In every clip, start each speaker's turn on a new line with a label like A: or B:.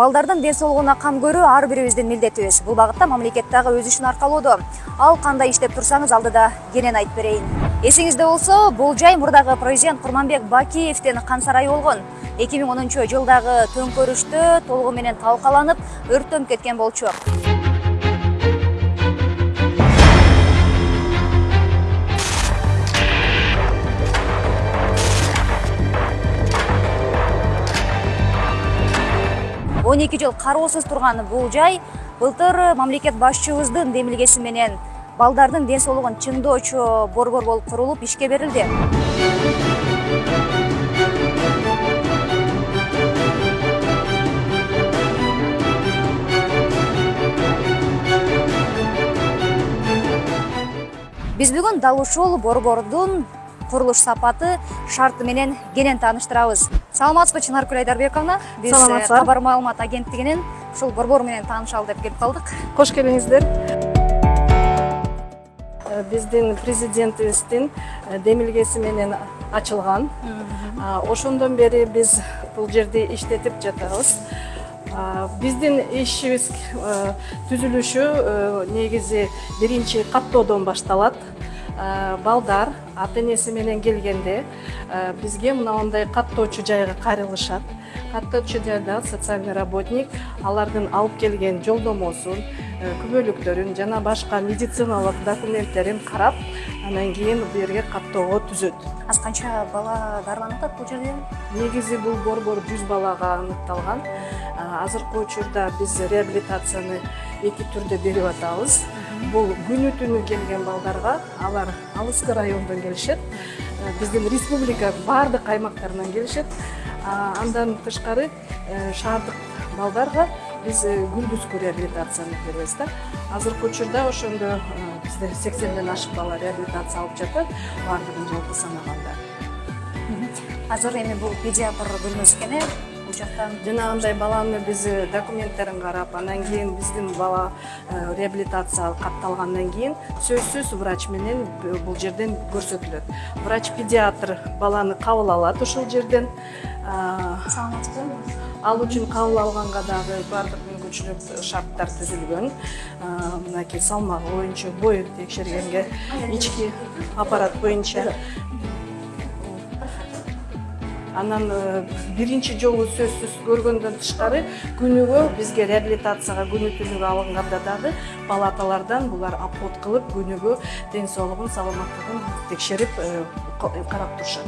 A: балдардын ден соолугуна кам көрүү ар бирибиздин милдетибиз. Бул багытта мамлекет дагы өз ишин аркалоодо. Ал кандай иштеп турсаңыз алдыда кенен айтып берейин. Эсиңизде болсо бул жай мурдагы президент курманбек бакиевдин кан сарайы болгон. Эки миң онунчу жылдагы төңкөрүштө толугу менен талкаланып өрттөнүп кеткен болчу он эки жыл кароосуз турган бул жай былтыр мамлекет башчыбыздын демилгеси менен балдардын ден соолугун чыңдоочу борбор болуп курулуп ишке берилди. Биз бүгүн дал ушул борбордун курулуш сапаты шарты менен кенен тааныштырабыз саламатсызбы чынаркүл айдарбековна биз
B: Саламатсыздар.
A: кабар маалымат агенттигинен ушул борбор менен таанышалы деп келип калдык.
B: Кош келиңиздер. Э, биздин президентибиздин э, демилгеси менен ачылган. Ошондон бери биз бул жерди иштетип жатабыз. Биздин ишибиз э, түзүлүшү э, негизи биринчи каттоодон башталат. Балдар ата энеси менен келгенде э, бизге мындай каттоочу жайга кайрылышат. Каттоочу жайда социальный работник алардын алып келген жолдомосун э, күбөлүктөрүн жана башка медициналык документтерин карап анан кийин бул жерге каттоого түзөт.
A: Аз канча бала дарыланып атат бул жерде?
B: Негизи бул борбор жүз балага аныкталган. А, азыркы учурда биз реабилитацияны эки түрдө берип атабыз. Бул күнү түнү келген балдарга алар алыскы райондон келишет. Э, биздин республика баардык аймактарынан келишет. Андан тышкары э, шаардык балдарга биз э, күндүзгү реабилитацияны беребиз да. Азыркы учурда ошондо бизде сексенден ашык бала реабилитация алып жатат баардыгын жалпы санаганда
A: азыр эми бул педиатр бөлмөсү экен э бул жактан
B: жанагындай баланы биз э, документтерин карап анан кийин биздин бала э, реабилитация катталгандан кийин сөзсүз врач менен бул жерден көрсөтүлөт. Врач педиатр баланы кабыл алат ушул жерден. Ал үчүн кабыл алганга дагы баардык мүмкүнчүлүк шарттар түзүлгөн. Мынакей салмагы боюнча боюн текшергенге ички аппарат боюнча. Анан э, биринчи жолу сөзсүз көргөндөн тышкары күнүгө бизге реабилитацияга күнү түнүгө алынганда дагы палаталардан булар обход кылып күнүгө ден соолугун саламаттыгын текшерип э, карап турушат.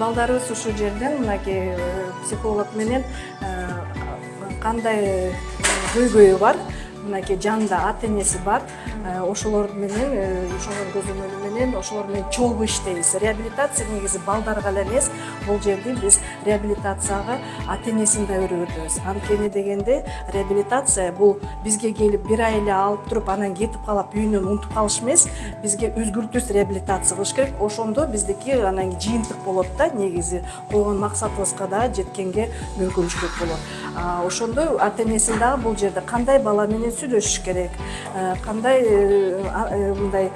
B: Балдарыбыз ушул жерден мынакей э, психолог менен кандай көйгөйү бар мынакей жанында ата энеси бар ошолор менен ошолор көзөмөлү менен ошолор менен чогуу иштейбиз. Реабилитация негизи балдарга эле эмес бул жерде биз реабилитацияга ата энесин да өргөтөбүз анткени дегенде реабилитация бул бизге келип бир ай эле алып туруп анан кетип калып үйүнөн унутуп калыш эмес бизге үзгүлтүз реабилитация кылыш керек. Ошондо биздики анан жыйынтык болот да негизи койгон максатыбызга дагы жеткенге мүмкүнчүлүк болот. Ошондо ата энесин дагы бул жерде кандай бала менен сүйлөшүш керек. Э, кандай э, э, мындай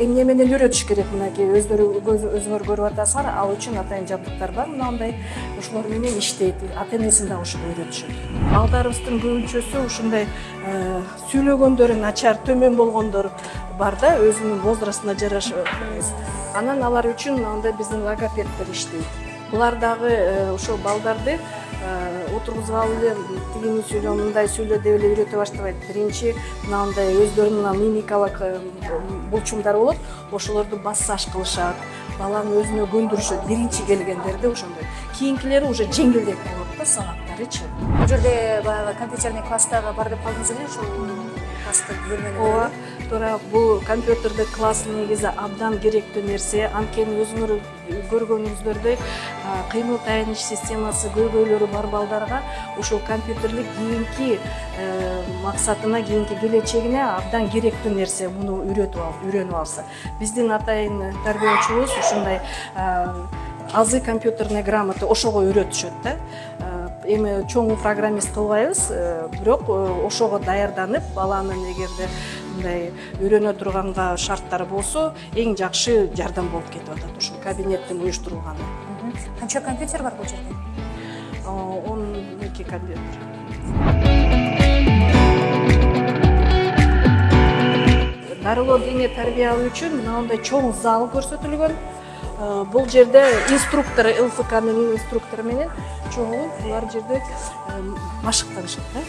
B: эмне менен үйрөтүш керек мынакей өздөрү өзүңөр көрүп атасыңар ал үчүн атайын жабдыктар бар мынандай ошолор менен иштейт ата энесин дагы ошол үйрөтүшөт. Балдарыбыздын көбүнчөсү ушундай сүйлөгөндөрү начар төмөн болгондор бар да өзүнүн возрастына жараша анан алар үчүн мындай биздин логопеддер иштейт булар дагы э, ошол балдарды отургузгалы эле тигини сүйлө мындай сүйлө деп эле үйрөтө баштабайт биринчи мынандай өздөрүнүн мына мимикалык э, булчумдар болот ошолорду массаж кылышат баланы өзүнө көндүрүшөт биринчи келгендерде ошондой кийинкилери уже жеңилдеак болот да сабактарычы
A: бул жерде баягы компьютерный класс дагы бар деп калдыңыз эле ушул класстык бөлмөнү
B: ооба туура бул компьютердик класс негизи абдан керектүү нерсе анткени өзүңөр көргөнүңүздөрдөй а, кыймыл таяныч системасы көйгөйлөрү бар балдарга ушул компьютерлик кийинки э, максатына кийинки келечегине абдан керектүү нерсе муну үйрөтүп алып үйрөнүп алса. Биздин атайын тарбиячубуз ушундай азы компьютерная грамота ошого үйрөтүшөт да эми чоң программист кылбайбыз. Э, бирок э, ошого даярданып баланын эгерде мындай үйрөнө турганга шарттар болсо эң жакшы жардам болуп кетип атат ушул кабинеттин уюштурулганы
A: канча компьютер бар бул жерде?
B: Он эки компьютер. Дарылоо дене тарбия үчүн мынандай чоң зал көрсөтүлгөн Бул жерде инструктор лфкнын инструктору менен чогуу булар жерде машыктанышат да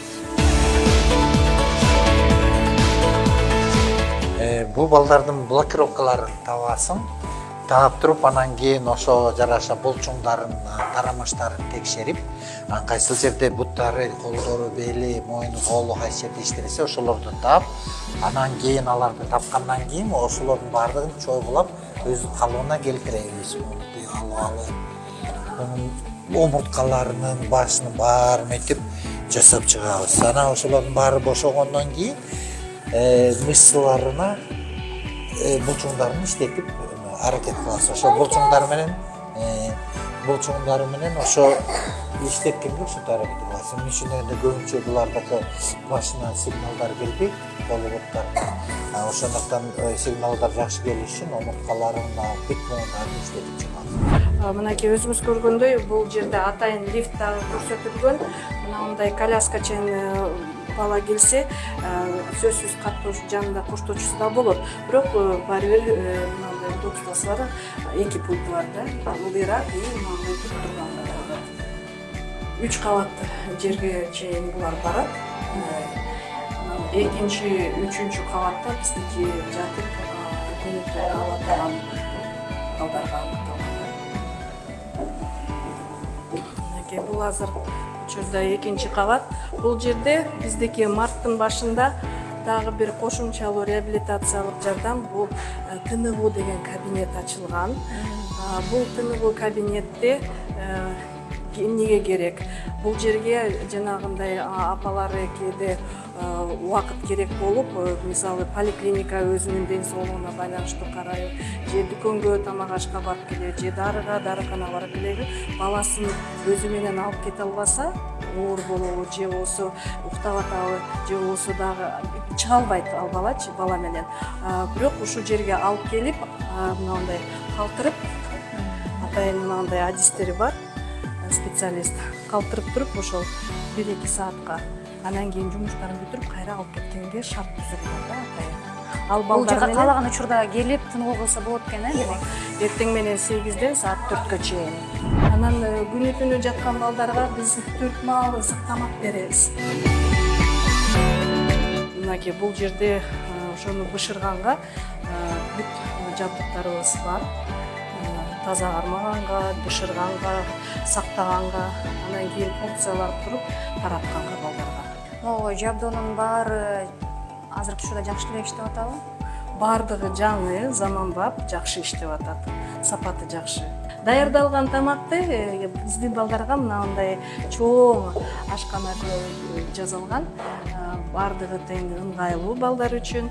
C: бул балдардын блокировкаларын табасың. Таап туруп анан кийин ошого жараша булчуңдарын тарамыштарын текшерип кайсыл жерде буттары колдору бели мойну колу кайсы жерде иштебесе ошолорду таап анан кийин аларды тапкандан кийин ошолордун баардыгын чогулап өзүнүн калыбына келтиребиз омурткаларынын башынын баарын мынтип жасап чыгабыз. Анан ошолордун баары бошогондон кийин мышцаларына булчуңдарын иштетип аракет кылабыз ошо булчуңдар менен булчуңдары менен ошо иштеткенге ушинтип аракет кылабыз эмне үчүн дегенде көбүнчө булардыкы башынан сигналдар келбейт колубуттарына ошондуктан сигналдар жакшы келиш үчүн омурткаларын бүт буюмдарын иштетип чыгабыз
B: мынакей өзүңүз көргөндөй бул жерде атайын лифт дагы көрсөтүлгөн мынандай коляскачен бала келсе сөзсүз каттоочу жанында коштоочусу да болот бирок баары бир удобствосу бар эки пульт бар да. Ылдыйраак и мындай туруп турганда үч кабат жерге чейин булар барат. Экинчи үчүнчү кабатта биздики жатып көмөк ала турган балдарга мынакей бул азыр учурда экинчи кабат бул жерде биздики марттын башында дагы бир кошумчалуу реабилитациялык жардам бул тыныгуу деген кабинет ачылган. Бул тыныгуу кабинетте эмнеге керек? Бул жерге жанагындай апалары кээде убакыт керек болуп мисалы поликлиника өзүнүн ден соолугуна байланыштуу карайбы же дүкөнгө тамак ашка барып келеби же дарыга дарыканага барып келеби баласын өзү менен алып кете албаса оор болобу же болбосо уктап атабы же болбосо дагы чыга албайт ал балачы бала менен бирок ушул жерге алып келип мынандай калтырып атайын мынандай адистери бар. Специалист. Калтырып туруп ошол бир эки саатка анан кийин жумуштарын бүтүрүп кайра алып кеткенге шарт түзүлгөн да атайын
A: ал бул жака каалаган учурда келип тыныгуу кылса болот экен э демек.
B: эртең менен сегизден саат төрткө чейин. Анан күнү түнү жаткан балдарга биз төрт маал ысык тамак беребиз. Мынакей бул жерде ошону бышырганга бүт жабдыктарыбыз бар таза кармаганга бышырганга сактаганга анан кийин функциялар туруп таратканга балдарга
A: могу жабдуунун баары азыркы учурда жакшы эле иштеп атабы?
B: Баардыгы жаңы заманбап жакшы иштеп атат. Сапаты жакшы. Даярдалган тамакты биздин балдарга мынандай чоң ашкана жасалган баардыгы тең ыңгайлуу балдар үчүн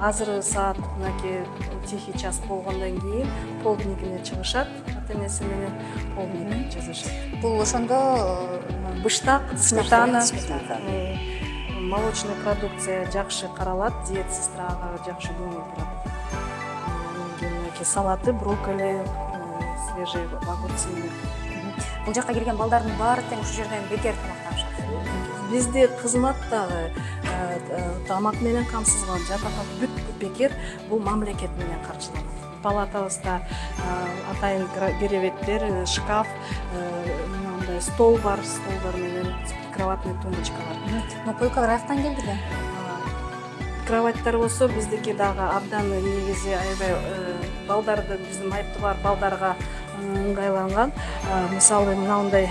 B: азыр саат мынакей тихий час болгондон кийин полдникине чыгышат. Ата энеси менен полдник жасашат
A: бул ошондо
B: быштак сметана. молочный продукция жакшы каралат диет сестрага жакшы көңүл бурат мынакей салаты брокколи свежий огурцы.
A: Бул жака келген балдардын баары тең ушул жерден бекер тамактанышат.
B: Бизде кызмат дагы. Тамак менен камсызган жатакан бүт бекер бул мамлекет менен каржыланат палатабызда атайын керебеттер шкаф мындай стол бар столдор менен кроватный тумбочка бар.
A: Ну койкалар каяктан келди эле
B: кроваттар болсо биздики дагы абдан негизи аябай балдарды биздин майыптуу бар балдарга ыңгайланган мисалы мынандай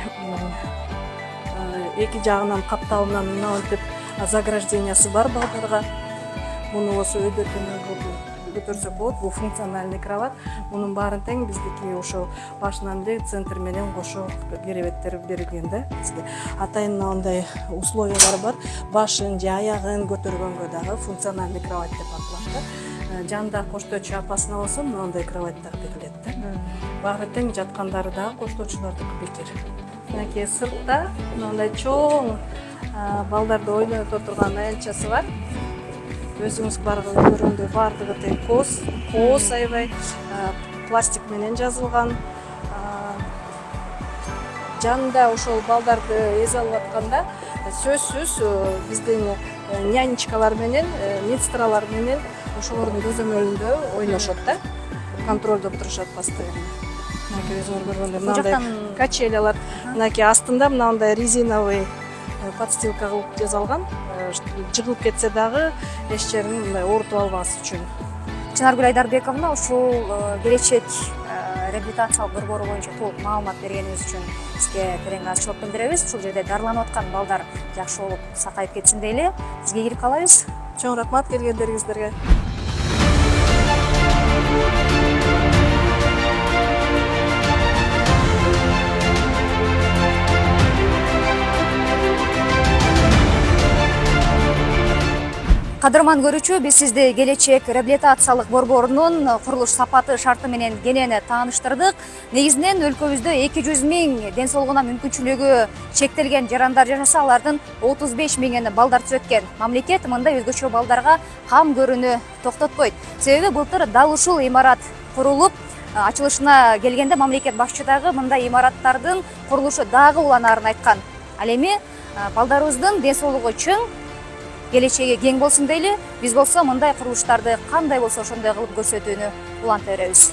B: эки жагынан капталынан мынантип заграждениясы бар балдарга муну болсо өйдө көтөрсөк болот бул функциональный кровать мунун баарын тең биздики ошо башынан эле центр менен кошо керебеттер берилген да бизге атайын мындай условиялар бар башын же аягын көтөргөнгө дагы функциональный кровать деп аталат да жанында коштоочу апасына болсо мындай кровать берилет да баары тең жаткандары дагы коштоочулардыкы бекер мынакей сыртта мындай чоң балдарды ойното турган аянтчасы бар. Өзүңүз барган көргөндөй баардыгы тең кооз кооз аябай пластик менен жазылган. Жанында ошол балдарды эзе алып атканда сөзсүз э, биздин э, нянечкалар менен э, медсестралар менен ошолордун көзөмөлүндө ойношот да. Контролдоп турушат постоянно. Мынакей өзүңөр көргөндөй
A: бул
B: мынандай
A: жактан
B: качелялар мынакей астында мынандай резиновый подстилка кылып жасалган Э, жыгылып кетсе дагы эч жерин мындай оорутуп албас үчүн.
A: Чынаргүл айдарбековна ушул э, келечек э, реабилитациялык борбору боюнча толук маалымат бергениңиз үчүн сизге терең ыраазычылык билдиребиз. Ушул жерде дарыланып аткан балдар жакшы болуп сакайып кетсин дейли. Сизге ийгилик каалайбыз
B: чоң рахмат келгендериңиздерге
A: кадырман көрүүчү биз сизди келечек реабилитациялык борборунун курулуш сапаты шарты менен кенен тааныштырдык негизинен өлкөбүздө эки жүз миң ден соолугуна мүмкүнчүлүгү чектелген жарандар жашаса алардын отуз беш балдар түзөт экен мамлекет мындай өзгөчө балдарга кам көрүүнү токтотпойт. Себеби былтыр дал ушул имарат курулуп ачылышына келгенде мамлекет башчы дагы мындай имараттардын курулушу дагы уланаарын айткан. Ал эми балдарыбыздын ден соолугу келечеги кең болсун дейли биз болсо мындай курулуштарды кандай болсо ошондой кылып көрсөтүүнү уланта беребиз.